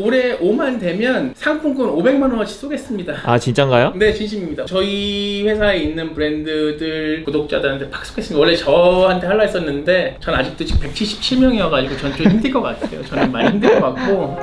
올해 5만 되면 상품권 500만 원어치 쏘겠습니다. 아 진짠가요? 네 진심입니다. 저희 회사에 있는 브랜드들 구독자들한테 팍 쏘겠습니다. 원래 저한테 하려 했었는데 전 아직도 지금 177명이어가지고 전 좀 힘들 것 같아요. 저는 많이 힘들 것 같고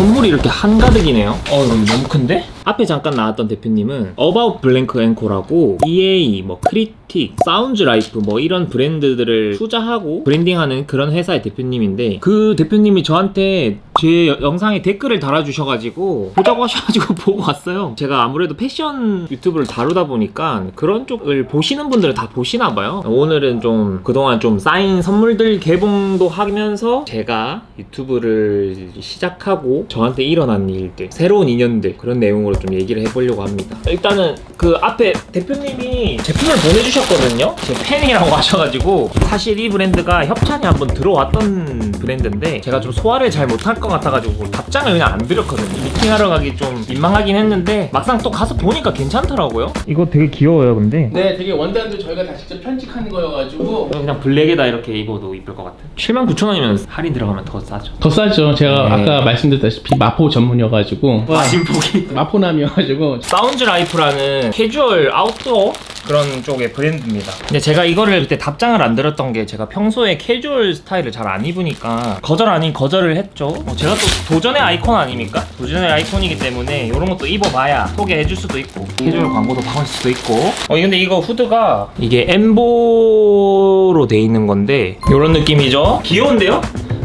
선물이 이렇게 한가득이네요 어 너무 큰데? 앞에 잠깐 나왔던 대표님은 About Blank & Co라고 EA, 뭐 Critic, Sounds Life 뭐 이런 브랜드들을 투자하고 브랜딩하는 그런 회사의 대표님인데 그 대표님이 저한테 제 여- 영상에 댓글을 달아주셔가지고 보자고 하셔가지고 보고 왔어요. 제가 아무래도 패션 유튜브를 다루다 보니까 그런 쪽을 보시는 분들은 다 보시나 봐요. 오늘은 좀 그동안 좀 쌓인 선물들 개봉도 하면서 제가 유튜브를 시작하고 저한테 일어난 일들 새로운 인연들 그런 내용으로 좀 얘기를 해보려고 합니다. 일단은 그 앞에 대표님이 제품을 보내주셨거든요. 제 팬이라고 하셔가지고 사실 이 브랜드가 협찬이 한번 들어왔던 브랜드인데 제가 좀 소화를 잘 못할 것 같아가지고 답장을 그냥 안 드렸거든요. 미팅하러 가기 좀 민망하긴 했는데 막상 또 가서 보니까 괜찮더라고요. 이거 되게 귀여워요 근데. 네 되게 원단도 저희가 다 직접 편집한 거여가지고. 그냥 블랙에다 이렇게 입어도 이쁠 것 같아요. 79,000원이면 할인 들어가면 더 싸죠. 더 싸죠. 제가 네. 아까 말씀드렸다시피 마포 전문이어가지고. 마진폭이. 마포남이어가지고. Sounds Life라는 캐주얼 아웃도어 그런 쪽의 브랜드입니다. 근데 제가 이거를 그때 답장을 안 드렸던 게 제가 평소에 캐주얼 스타일을 잘 안 입으니까 거절 아닌 거절을 했죠. 어, 제가 또 도전의 아이콘 아닙니까? 도전의 아이콘이기 때문에 이런 것도 입어봐야 소개해줄 수도 있고 캐주얼 광고도 박을 수도 있고. 어 근데 이거 후드가 이게 엠보로 돼 있는 건데 이런 느낌이죠. 귀여운데요?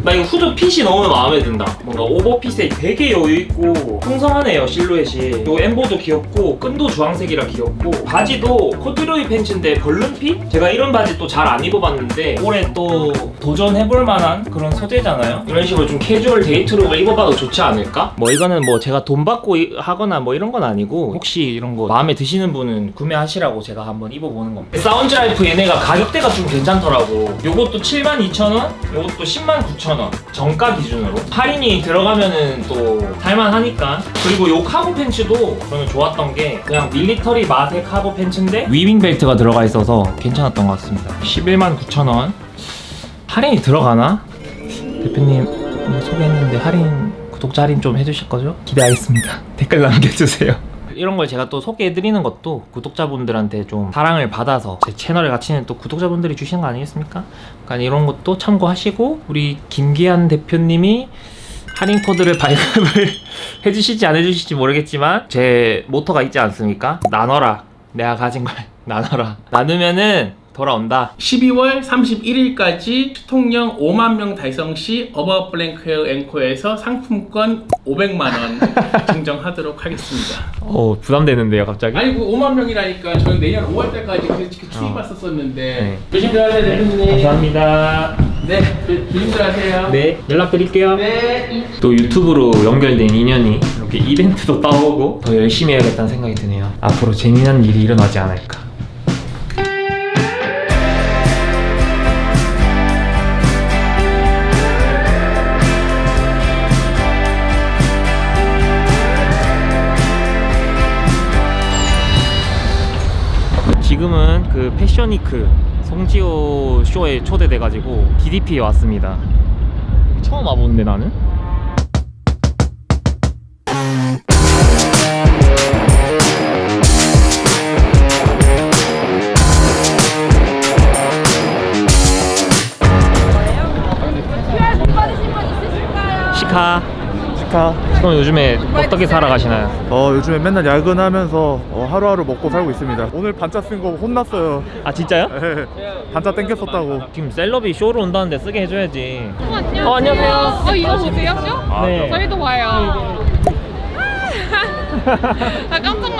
나 이거 후드 핏이 너무 마음에 든다. 뭔가 오버핏에 되게 여유 있고 풍성하네요 실루엣이. 요 엠보도 귀엽고 끈도 주황색이라 귀엽고 바지도 코듀로이 팬츠인데 balloon fit? 제가 이런 바지 또 잘 안 입어봤는데 올해 또 도전해볼 만한 그런 소재잖아요. 이런 식으로 좀 캐주얼 데이트룩을 입어봐도 좋지 않을까? 뭐 이거는 뭐 제가 돈 받고 이- 하거나 뭐 이런 건 아니고 혹시 이런 거 마음에 드시는 분은 구매하시라고 제가 한번 입어보는 겁니다. Sounds Life 얘네가 가격대가 좀 괜찮더라고. 요것도 72,000원, 요것도 109,000원. 정가 기준으로. 할인이 들어가면은 또 살만하니까. 그리고 요 카고 팬츠도 저는 좋았던 게 그냥 밀리터리 맛의 카고 팬츠인데 weaving 벨트가 들어가 있어서 괜찮았던 것 같습니다. 119,000원. 할인이 들어가나? 대표님 소개했는데 할인 구독자 할인 좀 해주실 거죠? 기대하겠습니다. 댓글 남겨주세요. 이런 걸 제가 또 소개해드리는 것도 구독자분들한테 좀 사랑을 받아서 제 채널의 가치는 또 구독자분들이 주시는 거 아니겠습니까? 그러니까 이런 것도 참고하시고 우리 김기한 대표님이 할인 코드를 발급을 해주실지 안 해주실지 모르겠지만 제 모토가 있지 않습니까? 나눠라 내가 가진 걸 나눠라 나누면은 돌아온다 12월 31일까지 수통령 5만 명 달성 시 About Blank & Co에서 상품권 500만 원 증정하도록 하겠습니다. 어 부담되는데요 갑자기 아니 그 5만 명이라니까 저는 내년 5월 달까지 그, 그 어. 네. 조심들 하세요 대표님. 감사합니다 네 조- 조심들 하세요. 네 연락드릴게요 네. 또 유튜브로 연결된 인연이 이렇게 이벤트도 따오고 더 열심히 해야겠다는 생각이 드네요 앞으로 재미난 일이 일어나지 않을까 그 패션위크 송지호 쇼에 초대돼가지고 DDP에 왔습니다 처음 와보는데 나는? 그럼 요즘에 어떻게 살아가시나요? 어 요즘에 맨날 야근하면서 어, 하루하루 먹고 살고 있습니다. 오늘 반짜 쓴 거 혼났어요. 아 진짜요? 예, 반짜 땡겼었다고. 지금 셀럽이 쇼로 온다는데 쓰게 해줘야지 어, 안녕하세요. 어, 안녕하세요. 어, 이거 보세요, 쇼? 네. 저희도 봐요. 나 깜짝 놀랐어.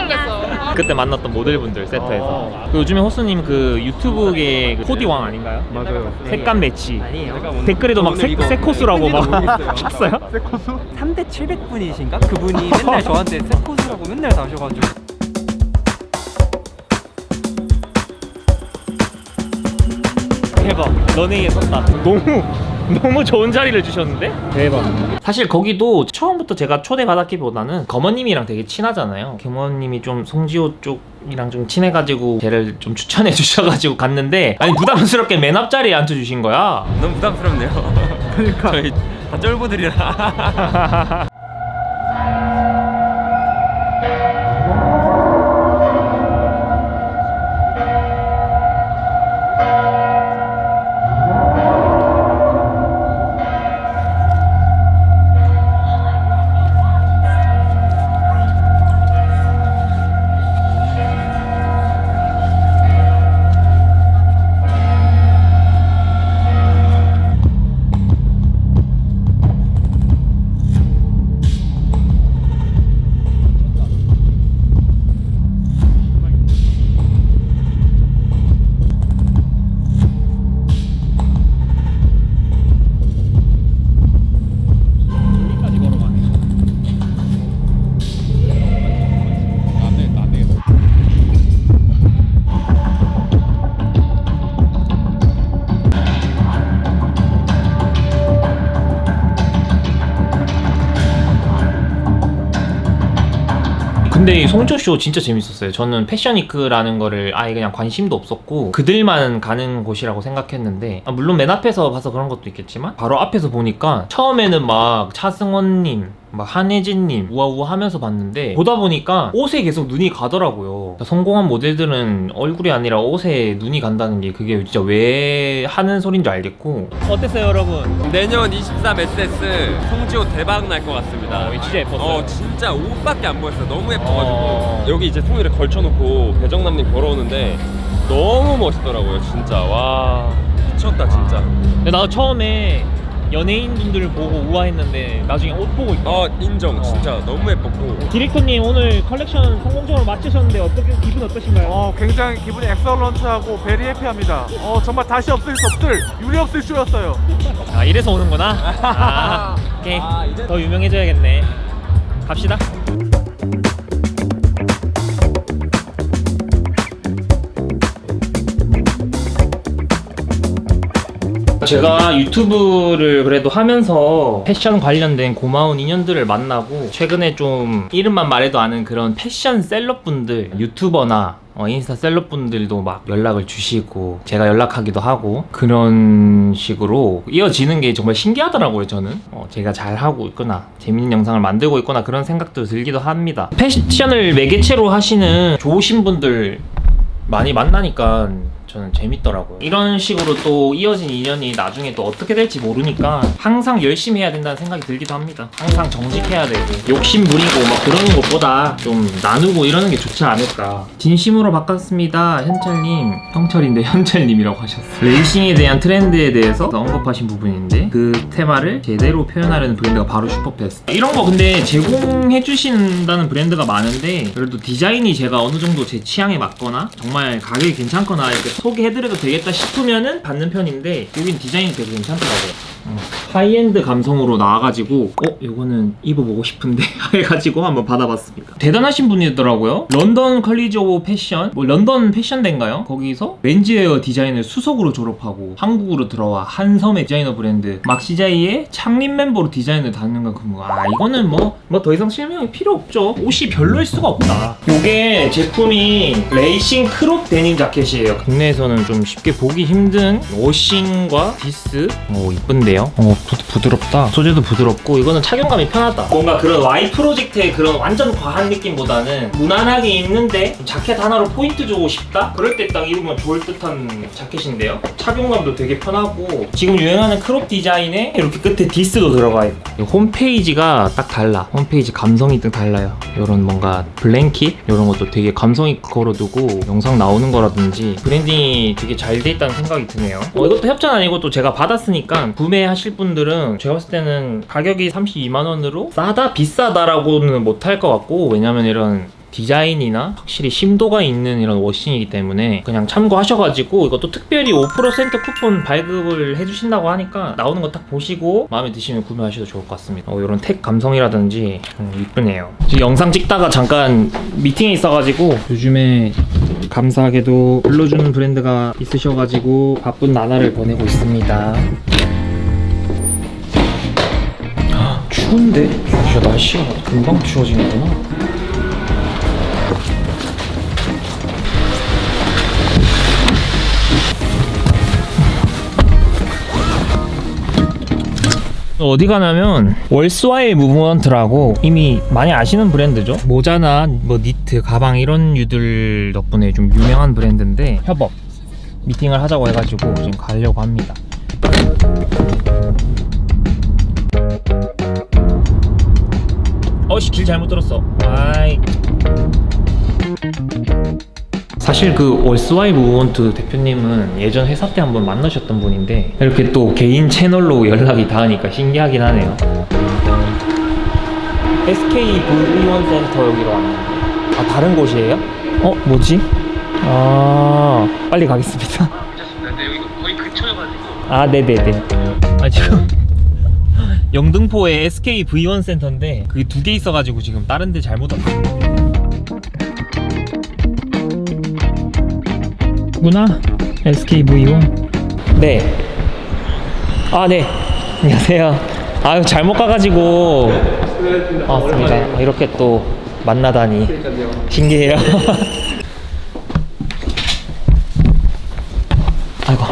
그때 만났던 모델분들 세트에서 그 요즘에 호수님 그 유튜브계 그 코디왕 아닌가요? 맞아요. 색감 매치 댓글에도 막 세, 세 코스라고 막 쳤어요? 세코수? 3대 700분이신가? 그분이 맨날 저한테 세코스라고 맨날 나오셔가지고 대박 너네 에 섰다 너무 너무 좋은 자리를 주셨는데? 대박. 사실 거기도 처음부터 제가 초대받았기보다는 거머님이랑 되게 친하잖아요. 거머님이 좀 송지호 쪽 이랑 좀 친해가지고 걔를 좀 추천해 주셔가지고 갔는데 아니 부담스럽게 맨 앞자리에 앉혀주신 거야. 너무 부담스럽네요. 그러니까 저희 다 쫄보들이라. 근데 이 송조쇼 진짜 재밌었어요. 저는 패션위크라는 거를 아예 그냥 관심도 없었고 그들만 가는 곳이라고 생각했는데 아, 물론 맨 앞에서 봐서 그런 것도 있겠지만 바로 앞에서 보니까 처음에는 막 차승원님 막 한혜진님 우아우아 하면서 봤는데 보다 보니까 옷에 계속 눈이 가더라고요. 성공한 모델들은 얼굴이 아니라 옷에 눈이 간다는 게 그게 진짜 왜 하는 소린 줄 알겠고 어땠어요 여러분? 내년 23 SS 송지호 대박 날 것 같습니다. 어, 진짜 예뻤어요. 어 진짜 옷밖에 안 보였어요. 너무 예뻐가지고 어. 여기 이제 통일에 걸쳐놓고 배정남님 걸어오는데 너무 멋있더라고요. 진짜 와 미쳤다 진짜. 근데 나도 처음에 연예인분들을 보고 우아했는데 나중에 옷 보고 있다. 어 인정 진짜 너무 예뻤고 디렉터님 오늘 컬렉션 성공적으로 마치셨는데 어떻게 기분 어떠신가요? 어, 굉장히 기분이 excellent하고 very happy합니다. 어, 정말 다시 없을 수 없을 유례없을 쇼였어요. 아 이래서 오는구나. 아, 오케이 아, 이제- 더 유명해져야겠네. 갑시다. 제가 유튜브를 그래도 하면서 패션 관련된 고마운 인연들을 만나고 최근에 좀 이름만 말해도 아는 그런 패션 셀럽분들 유튜버나 어, 인스타 셀럽분들도 막 연락을 주시고 제가 연락하기도 하고 그런 식으로 이어지는 게 정말 신기하더라고요 저는. 어, 제가 잘하고 있거나 재밌는 영상을 만들고 있거나 그런 생각도 들기도 합니다. 패션을 매개체로 하시는 좋으신 분들 많이 만나니까 저는 재밌더라고요. 이런 식으로 또 이어진 인연이 나중에 또 어떻게 될지 모르니까 항상 열심히 해야 된다는 생각이 들기도 합니다. 항상 정직해야 되고 욕심 부리고 막 그러는 것보다 좀 나누고 이러는 게 좋지 않을까. 진심으로 바꿨습니다. 현철님. 형철인데 현철님이라고 하셨어요. 레이싱에 대한 트렌드에 대해서 언급하신 부분인데 그 테마를 제대로 표현하려는 브랜드가 바로 슈퍼패스. 이런 거 근데 제공해 주신다는 브랜드가 많은데 그래도 디자인이 제가 어느 정도 제 취향에 맞거나 정말 가격이 괜찮거나 이렇게 소개해드려도 되겠다 싶으면은 받는 편인데 여긴 디자인이 되게 괜찮더라고요. 어, 하이엔드 감성으로 나와가지고 어? 이거는 입어보고 싶은데 해가지고 한번 받아봤습니다. 대단하신 분이더라고요. London College of Fashion 뭐 런던 패션대인가요? 거기서 menswear 디자인을 수석으로 졸업하고 한국으로 들어와 한섬의 디자이너 브랜드 Maxxij의 창립 멤버로 디자인을 다는 건 그거 아 이거는 뭐 뭐 더 이상 설명이 필요 없죠. 옷이 별로일 수가 없다. 이게 제품이 레이싱 크롭 데님 자켓이에요. 국내에서는 좀 쉽게 보기 힘든 워싱과 디스 오 이쁜데 요? 어 부, 부드럽다. 소재도 부드럽고 이거는 착용감이 편하다. 뭔가 그런 Y 프로젝트의 그런 완전 과한 느낌보다는 무난하게 입는데 좀 자켓 하나로 포인트 주고 싶다? 그럴 때 딱 입으면 좋을 듯한 자켓인데요. 착용감도 되게 편하고 지금 유행하는 crop 디자인에 이렇게 끝에 디스도 들어가 있고 이 홈페이지가 딱 달라. 홈페이지 감성이 딱 달라요. 이런 뭔가 blanket 이런 것도 되게 감성 있게 걸어두고 영상 나오는 거라든지 branding이 되게 잘 돼 있다는 생각이 드네요. 어, 이것도 협찬 아니고 또 제가 받았으니까 구매 하실 분들은 제가 봤을 때는 가격이 32만 원으로 싸다 비싸다라고는 못할 것 같고 왜냐면 이런 디자인이나 확실히 심도가 있는 이런 워싱이기 때문에 그냥 참고하셔가지고 이것도 특별히 5% 쿠폰 발급을 해주신다고 하니까 나오는 거 딱 보시고 마음에 드시면 구매하셔도 좋을 것 같습니다. 어, 이런 텍 감성이라든지 음, 이쁘네요. 지금 영상 찍다가 잠깐 미팅에 있어가지고 요즘에 감사하게도 불러주는 브랜드가 있으셔가지고 바쁜 나날을 보내고 있습니다. 추운데? 진짜 날씨가 금방 추워지는구나. 어디 가냐면 월스와의 무브먼트라고 이미 많이 아시는 브랜드죠 모자나 뭐 니트 가방 이런 류들 덕분에 좀 유명한 브랜드인데 협업 미팅을 하자고 해가지고 지금 가려고 합니다 어씨 길 잘못 들었어. 아이. 사실 그 월스와이 무브먼트 대표님은 예전 회사 때 한번 만나셨던 분인데 이렇게 또 개인 채널로 연락이 닿으니까 신기하긴 하네요. SK 불의원 센터 여기로 왔는데. 아 다른 곳이에요? 어 뭐지? 아 빨리 가겠습니다. 근처여가지고. 아 네네네. 아 지금 영등포에 SK V1 센터인데 그게 두 개 있어가지고 지금 다른 데 잘못 왔어 구나? SK V1 네 아 네. 안녕하세요. 아유 잘못 가가지고. 반갑습니다. 이렇게 또 만나다니. 신기해요. 아이고.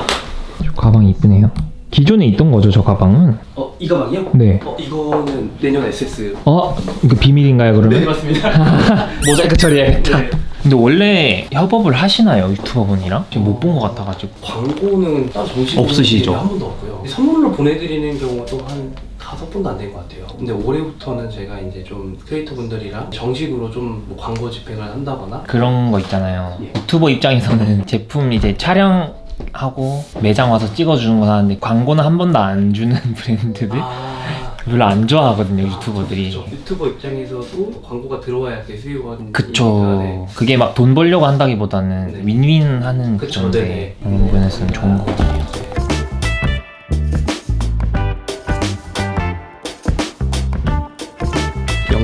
저 가방이 이쁘네요. 기존에 있던 거죠 저 가방은? 어, 이 가방이요? 네. 어, 이거는 내년 SS. 어? 이거 비밀인가요 그러면? 네, 맞습니다. 모자이크 처리해야겠다 근데 원래 협업을 하시나요 유튜버분이랑? 지금 못 본 것 같아가지고 광고는 따로 정식으로 없으시죠? 한 번도 없고요. 선물로 보내드리는 경우도 한 다섯 번도 안 된 것 같아요. 근데 올해부터는 제가 이제 좀 크리에이터 분들이랑 정식으로 좀 뭐 광고 집행을 한다거나 그런 거 있잖아요 예. 유튜버 입장에서는 제품 이제 촬영 하고 매장 와서 찍어주는 건 하는데 광고는 한 번도 안 주는 브랜드들 아, 별로 안 좋아하거든요 유튜버들이 그렇죠. 유튜버 입장에서도 광고가 들어와야 그좀 그쵸 네. 그게 막 돈 벌려고 한다기보다는 네. 윈윈하는 그쵸, 네네. 그런 부분에서는 좋은 거 같아요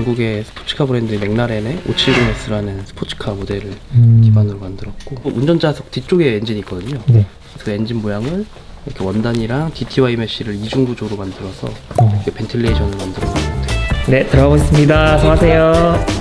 영국의 스포츠카 브랜드 맥라렌의 570S라는 스포츠카 모델을 음. 기반으로 만들었고 뭐 운전자석 뒤쪽에 엔진이 있거든요. 네. 그 엔진 모양을 이렇게 원단이랑 DTY mesh를 이중 구조로 만들어서 어. 이렇게 ventilation을 만들어 놓은 것 같아요. 네 들어가 보겠습니다 수고하세요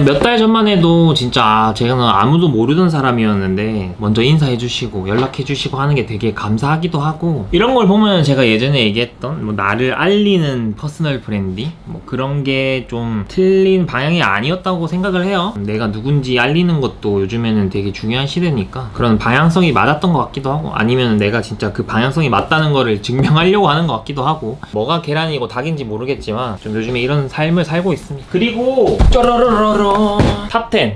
몇 달 전만 해도 진짜 아, 제가는 아무도 모르던 사람이었는데 먼저 인사해 주시고 연락해 주시고 하는 게 되게 감사하기도 하고 이런 걸 보면 제가 예전에 얘기했던 뭐 나를 알리는 personal branding? 뭐 그런 게 좀 틀린 방향이 아니었다고 생각을 해요. 내가 누군지 알리는 것도 요즘에는 되게 중요한 시대니까 그런 방향성이 맞았던 것 같기도 하고 아니면 내가 진짜 그 방향성이 맞다는 거를 증명하려고 하는 것 같기도 하고 뭐가 계란이고 닭인지 모르겠지만 좀 요즘에 이런 삶을 살고 있습니다. 그리고 쪼로로로로 탑10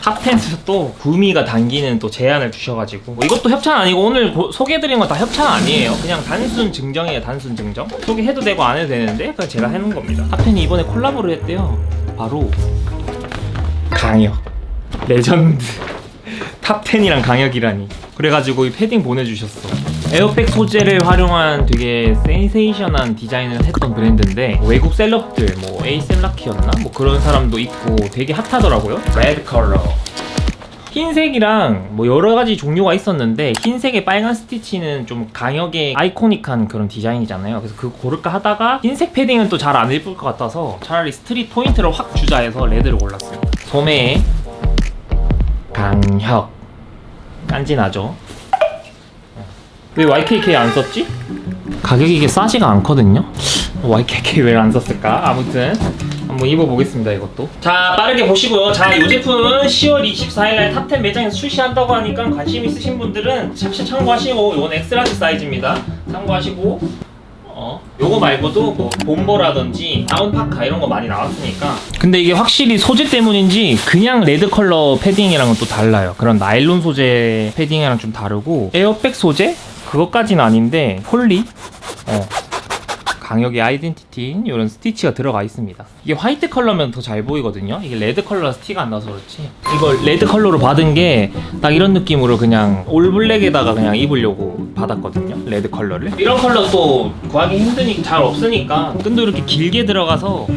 탑10에서 또 구미가 당기는 또 제안을 주셔가지고. 뭐 이것도 협찬 아니고 오늘 고- 소개해드린 거다 협찬 아니에요. 그냥 단순 증정이에요 단순 증정. 소개해도 되고 안 해도 되는데 그냥 제가 해놓은 겁니다. 탑10이 이번에 콜라보를 했대요. 바로 강혁. 레전드. 탑10이랑 강혁이라니. 그래가지고 이 패딩 보내주셨어 에어백 소재를 활용한 되게 센세이션한 디자인을 했던 브랜드인데 외국 셀럽들 뭐 A$AP Rocky였나? 뭐 그런 사람도 있고 되게 핫하더라고요 레드 컬러 흰색이랑 뭐 여러 가지 종류가 있었는데 흰색에 빨간 스티치는 좀 강혁의 iconic한 그런 디자인이잖아요. 그래서 그 고를까 하다가 흰색 패딩은 또 잘 안 예쁠 것 같아서 차라리 street 포인트를 확 주자 해서 레드를 골랐어요. 소매에 강혁 깐지나죠? 왜 YKK 안 썼지? 가격이 이게 싸지가 않거든요? YKK 왜 안 썼을까? 아무튼 한번 입어보겠습니다 이것도 자 빠르게 보시고요 자 이 제품은 10월 24일날 탑10 매장에서 출시한다고 하니까 관심 있으신 분들은 샵시 참고하시고 이건 엑스라지 사이즈입니다 참고하시고 어 요거 말고도 뭐 bomber라든지 다운파카 이런 거 많이 나왔으니까 근데 이게 확실히 소재 때문인지 그냥 레드 컬러 패딩이랑은 또 달라요 그런 나일론 소재 패딩이랑 좀 다르고 에어백 소재? 그것까지는 아닌데 폴리? 어 강혁의 identity인 이런 스티치가 들어가 있습니다. 이게 화이트 컬러면 더 잘 보이거든요. 이게 레드 컬러라서 티가 안 나서 그렇지. 이걸 레드 컬러로 받은 게 딱 이런 느낌으로 그냥 all black에다가 그냥 입으려고 받았거든요. 레드 컬러를. 이런 컬러 또 구하기 힘드니 잘 없으니까 끈도 이렇게 길게 들어가서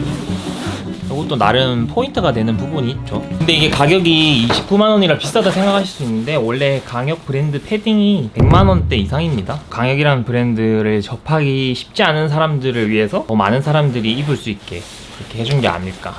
이것도 나름 포인트가 되는 부분이 있죠. 근데 이게 가격이 29만 원이라 비싸다 생각하실 수 있는데 원래 강혁 브랜드 패딩이 100만 원대 이상입니다. 강혁이라는 브랜드를 접하기 쉽지 않은 사람들을 위해서 더 많은 사람들이 입을 수 있게 그렇게 해준 게 아닐까.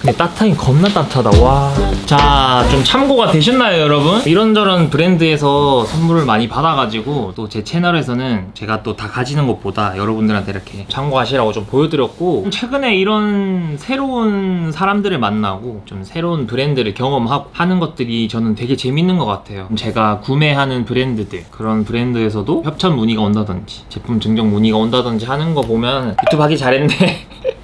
근데 따뜻하긴 겁나 따뜻하다 와. 자, 좀 참고가 되셨나요, 여러분? 이런저런 브랜드에서 선물을 많이 받아가지고 또 제 채널에서는 제가 또 다 가지는 것보다 여러분들한테 이렇게 참고하시라고 좀 보여드렸고 최근에 이런 새로운 사람들을 만나고 좀 새로운 브랜드를 경험하고 하는 것들이 저는 되게 재밌는 것 같아요. 제가 구매하는 브랜드들 그런 브랜드에서도 협찬 문의가 온다든지 제품 증정 문의가 온다든지 하는 거 보면 유튜브 하기 잘했네.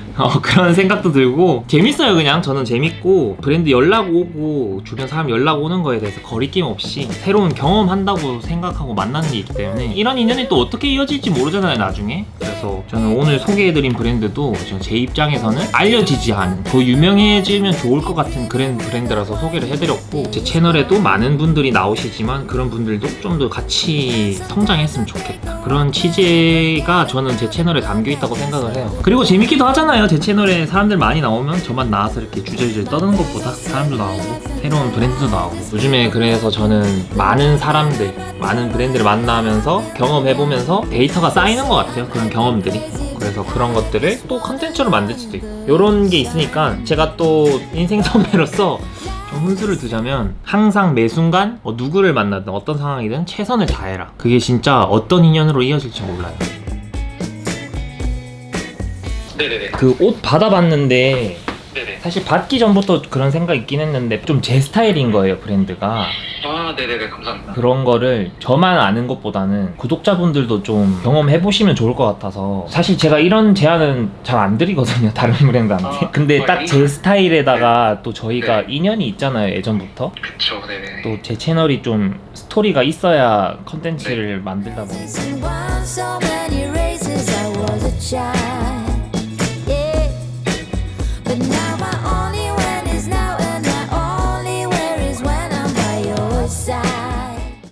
어, 그런 생각도 들고 재밌어요 그냥. 저는 재밌고 브랜드 연락 오고 주변 사람 연락 오는 거에 대해서 거리낌 없이 새로운 경험한다고 생각하고 만나는 게 있기 때문에 이런 인연이 또 어떻게 이어질지 모르잖아요 나중에. 그래서 저는 오늘 소개해드린 브랜드도 제 입장에서는 알려지지 않은 더 유명해지면 좋을 것 같은 그런 브랜드라서 소개를 해드렸고 제 채널에도 많은 분들이 나오시지만 그런 분들도 좀 더 같이 성장했으면 좋겠다. 그런 취지가 저는 제 채널에 담겨 있다고 생각을 해요. 그리고 재밌기도 하잖아요 제 채널에 사람들 많이 나오면 저만 나와서 이렇게 주저주저 떠드는 것보다 사람도 나오고 새로운 브랜드도 나오고. 요즘에 그래서 저는 많은 사람들 많은 브랜드를 만나면서 경험해보면서 데이터가 쌓이는 것 같아요. 그런 경험들이. 그래서 그런 것들을 또 컨텐츠로 만들 수도 있고. 이런 게 있으니까 제가 또 인생 선배로서 좀 훈수를 두자면 항상 매 순간 뭐 누구를 만나든 어떤 상황이든 최선을 다해라. 그게 진짜 어떤 인연으로 이어질지 몰라요 그 옷 받아봤는데 사실 받기 전부터 그런 생각 있긴 했는데 좀 제 스타일인 거예요 브랜드가. 아 네네네. 감사합니다. 그런 거를 저만 아는 것보다는 구독자분들도 좀 경험해 보시면 좋을 것 같아서. 사실 제가 이런 제안은 잘 안 드리거든요 다른 브랜드한테. 아, 근데 딱제 거의? 스타일에다가 또 저희가 인연이 있잖아요 예전부터. 그쵸 네네. 또 제 채널이 좀 스토리가 있어야 컨텐츠를 만들다 보니까